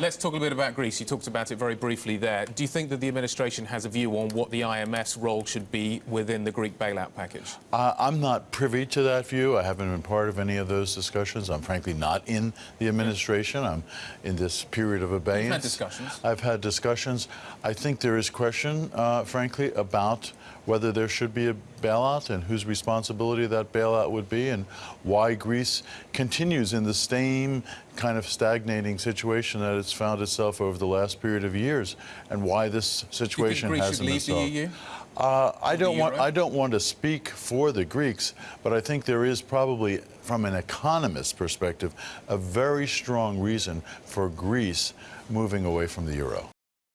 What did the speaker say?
let's talk a little bit about Greece. You talked about it very briefly there. Do you think that the administration has a view on what the IMF's role should be within the Greek bailout package? Uh, I'm not privy to that view. I haven't been part of any of those discussions. I'm frankly not in the administration. I'm in this period of abeyance. had discussions. I've had discussions. I think there is question, uh, frankly, about whether there should be a bailout and whose responsibility that bailout would be and why Greece continues in the same kind of stagnating situation that it's found itself over the last period of years and why this situation hasn't leave the. EU? Uh, I don't want. I don't want to speak for the Greeks, but I think there is probably, from an economist perspective, a very strong reason for Greece moving away from the euro.